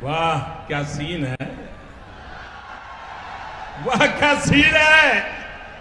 Vá, casinha, assim, casinha.